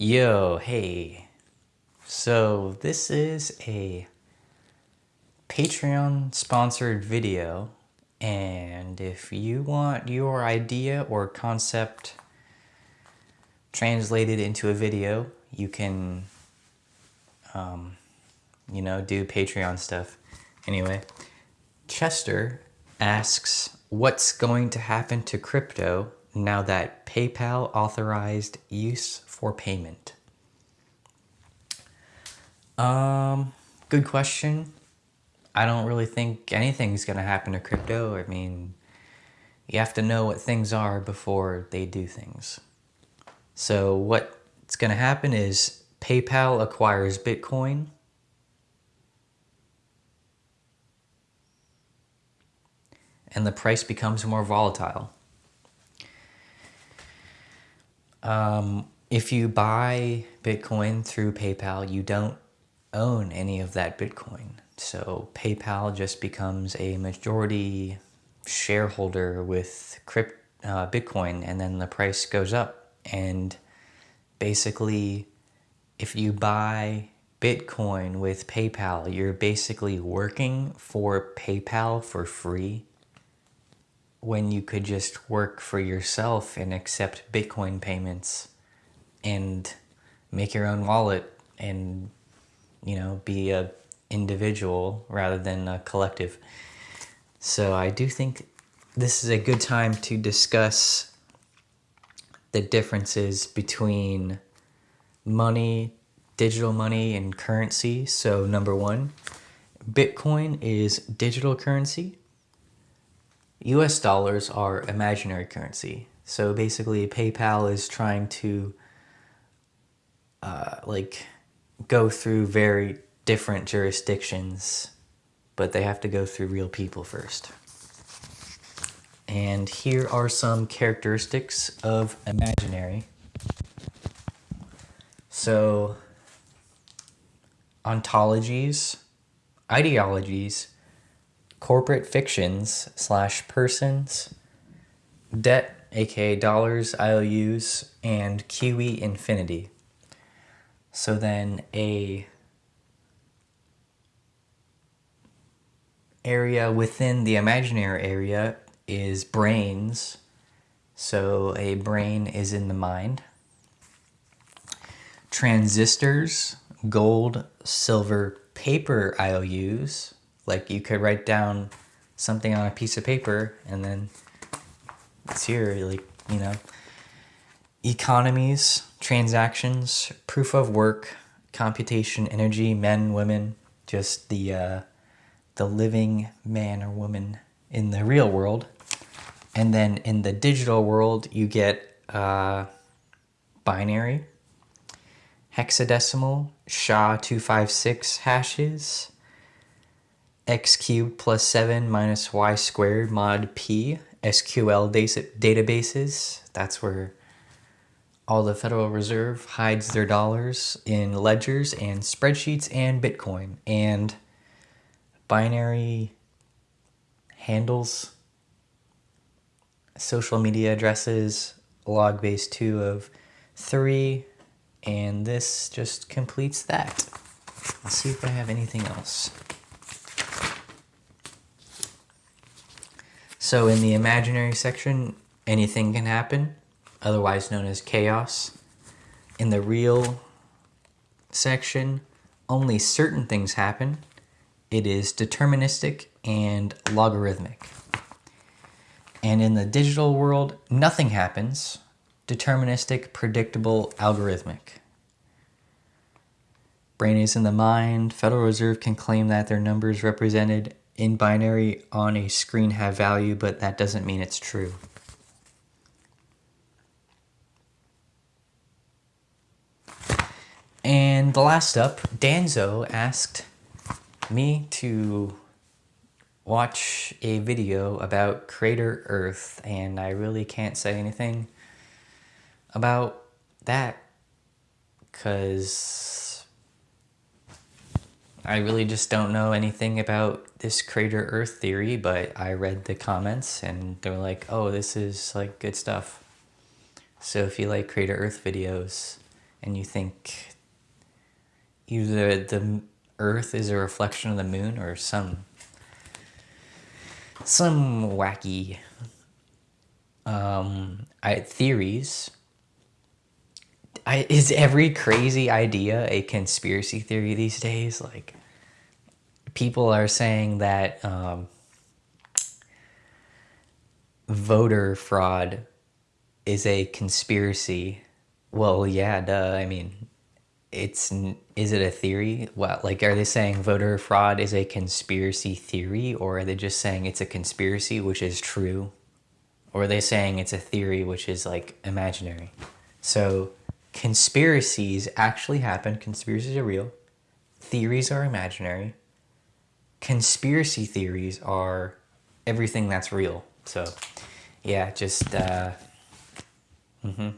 Yo, hey. So, this is a Patreon sponsored video, and if you want your idea or concept translated into a video, you can, um, you know, do Patreon stuff. Anyway, Chester asks, What's going to happen to crypto now that PayPal authorized use for payment? Um, good question. I don't really think anything's going to happen to crypto. I mean, you have to know what things are before they do things. So, what's going to happen is PayPal acquires Bitcoin. And the price becomes more volatile. Um, if you buy Bitcoin through PayPal, you don't own any of that Bitcoin. So PayPal just becomes a majority shareholder with crypt, uh, Bitcoin, and then the price goes up. And basically, if you buy Bitcoin with PayPal, you're basically working for PayPal for free when you could just work for yourself and accept Bitcoin payments and make your own wallet and you know be a individual rather than a collective. So I do think this is a good time to discuss the differences between money, digital money, and currency. So, number one, Bitcoin is digital currency. US dollars are imaginary currency. So basically, PayPal is trying to uh, like go through very different jurisdictions, but they have to go through real people first. And here are some characteristics of imaginary. So, ontologies, ideologies, corporate fictions slash persons, debt, aka dollars, IOUs, and QE infinity. So then a area within the imaginary area is brains. So a brain is in the mind. Transistors, gold, silver, paper IOUs. Like you could write down something on a piece of paper and then it's here, like, you know. Economies, transactions, proof of work, computation, energy, men, women, just the uh, the living man or woman in the real world. And then in the digital world, you get uh, binary, hexadecimal, SHA-256 hashes, x cubed plus 7 minus y squared mod p, SQL databases. That's where all the Federal Reserve hides their dollars in ledgers and spreadsheets and Bitcoin. And binary handles, social media addresses, log base 2 of 3, and this just completes that. Let's see if I have anything else. So in the imaginary section, anything can happen, otherwise known as chaos. In the real section, only certain things happen, it is deterministic and logarithmic. And in the digital world, nothing happens. Deterministic, predictable, algorithmic. Brain is in the mind. Federal Reserve can claim that their numbers represented in binary on a screen have value, but that doesn't mean it's true. And the last up, Danzo asked me to watch a video about Crater Earth, and I really can't say anything about that because I really just don't know anything about this Crater Earth theory, but I read the comments and they were like, oh, this is like good stuff. So if you like Crater Earth videos, and you think either the Earth is a reflection of the moon or some some wacky um, I, theories. I, is every crazy idea a conspiracy theory these days? Like, people are saying that um, voter fraud is a conspiracy. Well, yeah, duh. I mean, it's is it a theory? What like are they saying voter fraud is a conspiracy theory, or are they just saying it's a conspiracy which is true, or are they saying it's a theory which is like imaginary? So conspiracies actually happen. Conspiracies are real. Theories are imaginary. Conspiracy theories are everything that's real. So yeah, just uh, mm-hmm.